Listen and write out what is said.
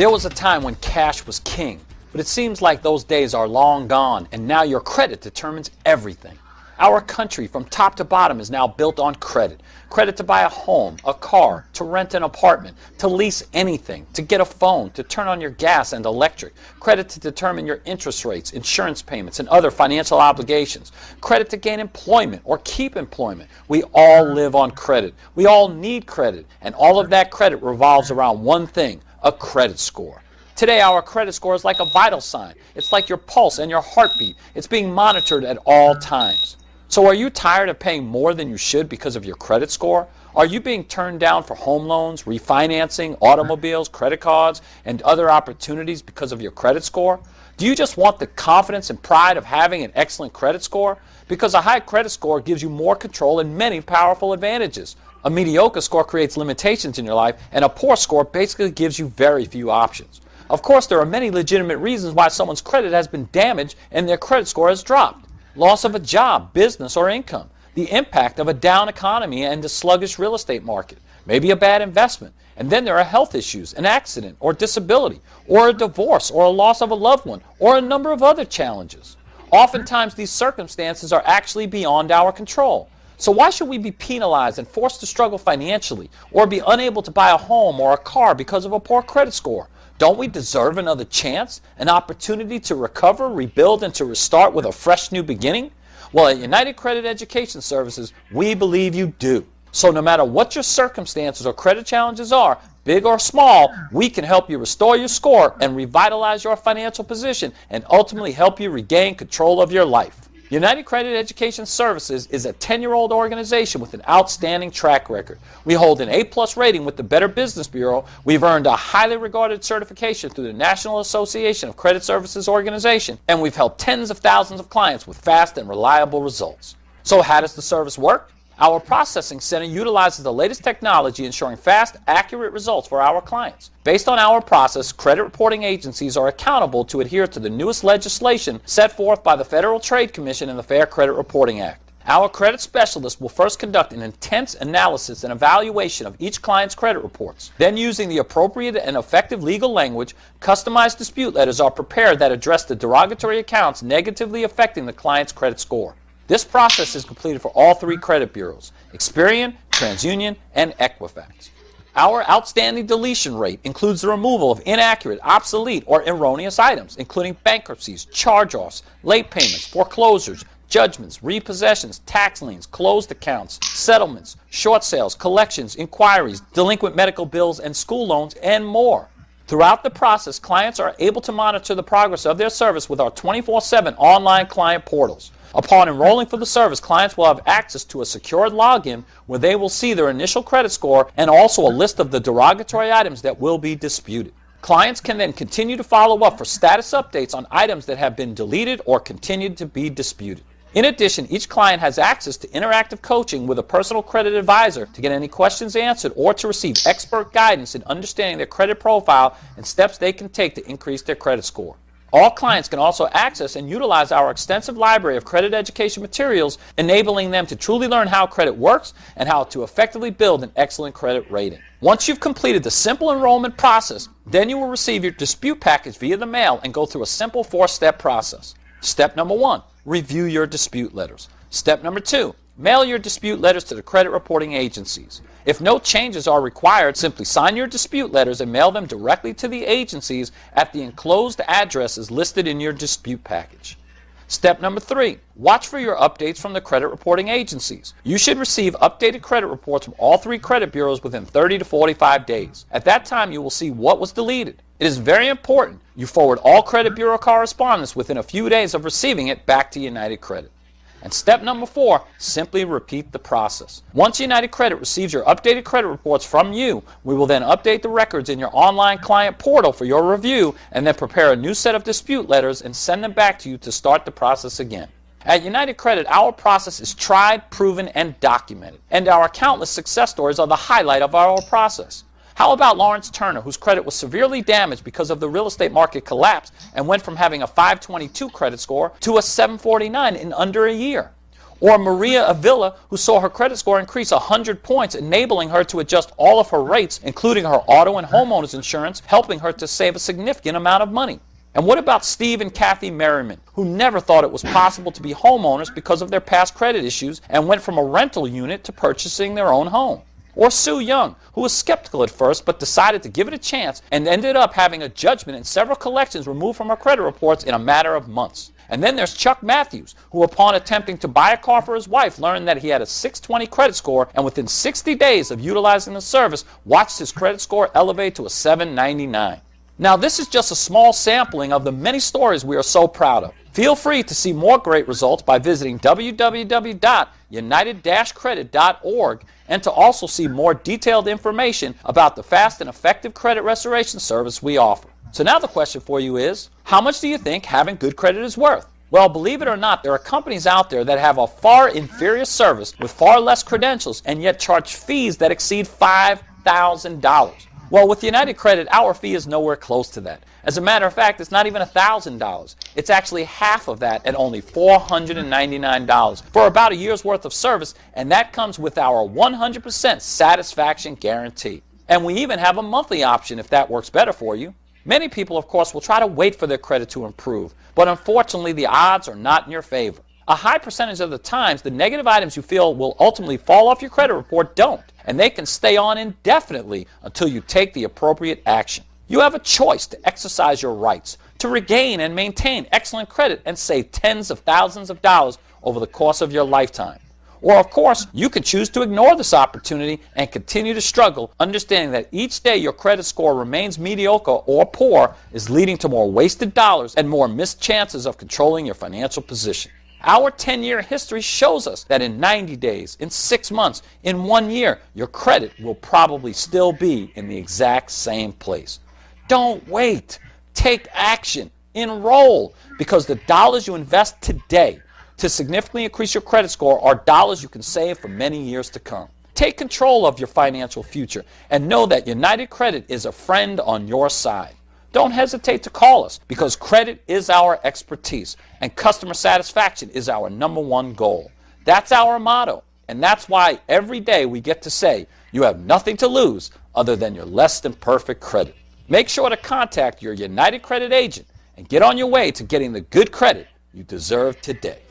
There was a time when cash was king, but it seems like those days are long gone and now your credit determines everything. Our country from top to bottom is now built on credit. Credit to buy a home, a car, to rent an apartment, to lease anything, to get a phone, to turn on your gas and electric. Credit to determine your interest rates, insurance payments, and other financial obligations. Credit to gain employment or keep employment. We all live on credit. We all need credit. And all of that credit revolves around one thing, a credit score. Today, our credit score is like a vital sign. It's like your pulse and your heartbeat. It's being monitored at all times. So are you tired of paying more than you should because of your credit score? Are you being turned down for home loans, refinancing, automobiles, credit cards, and other opportunities because of your credit score? Do you just want the confidence and pride of having an excellent credit score? Because a high credit score gives you more control and many powerful advantages. A mediocre score creates limitations in your life, and a poor score basically gives you very few options. Of course, there are many legitimate reasons why someone's credit has been damaged and their credit score has dropped loss of a job, business, or income, the impact of a down economy and a sluggish real estate market, maybe a bad investment, and then there are health issues, an accident or disability, or a divorce, or a loss of a loved one, or a number of other challenges. Oftentimes these circumstances are actually beyond our control. So why should we be penalized and forced to struggle financially, or be unable to buy a home or a car because of a poor credit score? Don't we deserve another chance, an opportunity to recover, rebuild, and to restart with a fresh new beginning? Well, at United Credit Education Services, we believe you do. So no matter what your circumstances or credit challenges are, big or small, we can help you restore your score and revitalize your financial position and ultimately help you regain control of your life. United Credit Education Services is a 10-year-old organization with an outstanding track record. We hold an A-plus rating with the Better Business Bureau. We've earned a highly regarded certification through the National Association of Credit Services Organization, and we've helped tens of thousands of clients with fast and reliable results. So how does the service work? Our processing center utilizes the latest technology ensuring fast, accurate results for our clients. Based on our process, credit reporting agencies are accountable to adhere to the newest legislation set forth by the Federal Trade Commission and the Fair Credit Reporting Act. Our credit specialist will first conduct an intense analysis and evaluation of each client's credit reports. Then using the appropriate and effective legal language, customized dispute letters are prepared that address the derogatory accounts negatively affecting the client's credit score. This process is completed for all three credit bureaus, Experian, TransUnion, and Equifax. Our outstanding deletion rate includes the removal of inaccurate, obsolete, or erroneous items, including bankruptcies, charge-offs, late payments, foreclosures, judgments, repossessions, tax liens, closed accounts, settlements, short sales, collections, inquiries, delinquent medical bills and school loans, and more. Throughout the process, clients are able to monitor the progress of their service with our 24-7 online client portals. Upon enrolling for the service, clients will have access to a secured login where they will see their initial credit score and also a list of the derogatory items that will be disputed. Clients can then continue to follow up for status updates on items that have been deleted or continued to be disputed. In addition, each client has access to interactive coaching with a personal credit advisor to get any questions answered or to receive expert guidance in understanding their credit profile and steps they can take to increase their credit score. All clients can also access and utilize our extensive library of credit education materials, enabling them to truly learn how credit works and how to effectively build an excellent credit rating. Once you've completed the simple enrollment process, then you will receive your dispute package via the mail and go through a simple four-step process. Step number one, review your dispute letters. Step number two, mail your dispute letters to the credit reporting agencies. If no changes are required, simply sign your dispute letters and mail them directly to the agencies at the enclosed addresses listed in your dispute package. Step number three, watch for your updates from the credit reporting agencies. You should receive updated credit reports from all three credit bureaus within 30 to 45 days. At that time, you will see what was deleted. It is very important you forward all credit bureau correspondence within a few days of receiving it back to United Credit. And step number four, simply repeat the process. Once United Credit receives your updated credit reports from you, we will then update the records in your online client portal for your review and then prepare a new set of dispute letters and send them back to you to start the process again. At United Credit, our process is tried, proven, and documented, and our countless success stories are the highlight of our process. How about Lawrence Turner, whose credit was severely damaged because of the real estate market collapse and went from having a 522 credit score to a 749 in under a year? Or Maria Avila, who saw her credit score increase 100 points, enabling her to adjust all of her rates, including her auto and homeowners insurance, helping her to save a significant amount of money. And what about Steve and Kathy Merriman, who never thought it was possible to be homeowners because of their past credit issues and went from a rental unit to purchasing their own home? Or Sue Young, who was skeptical at first but decided to give it a chance and ended up having a judgment and several collections removed from her credit reports in a matter of months. And then there's Chuck Matthews, who upon attempting to buy a car for his wife learned that he had a 620 credit score and within 60 days of utilizing the service watched his credit score elevate to a 799. Now this is just a small sampling of the many stories we are so proud of. Feel free to see more great results by visiting www.united-credit.org and to also see more detailed information about the fast and effective credit restoration service we offer. So now the question for you is, how much do you think having good credit is worth? Well, believe it or not, there are companies out there that have a far inferior service with far less credentials and yet charge fees that exceed $5,000. Well, with United Credit, our fee is nowhere close to that. As a matter of fact, it's not even $1,000. It's actually half of that at only $499 for about a year's worth of service, and that comes with our 100% satisfaction guarantee. And we even have a monthly option if that works better for you. Many people, of course, will try to wait for their credit to improve, but unfortunately, the odds are not in your favor. A high percentage of the times, the negative items you feel will ultimately fall off your credit report don't, and they can stay on indefinitely until you take the appropriate action. You have a choice to exercise your rights, to regain and maintain excellent credit and save tens of thousands of dollars over the course of your lifetime. Or, of course, you can choose to ignore this opportunity and continue to struggle, understanding that each day your credit score remains mediocre or poor is leading to more wasted dollars and more missed chances of controlling your financial position. Our 10-year history shows us that in 90 days, in six months, in one year, your credit will probably still be in the exact same place. Don't wait. Take action. Enroll. Because the dollars you invest today to significantly increase your credit score are dollars you can save for many years to come. Take control of your financial future and know that United Credit is a friend on your side. Don't hesitate to call us because credit is our expertise and customer satisfaction is our number one goal. That's our motto, and that's why every day we get to say you have nothing to lose other than your less than perfect credit. Make sure to contact your United Credit agent and get on your way to getting the good credit you deserve today.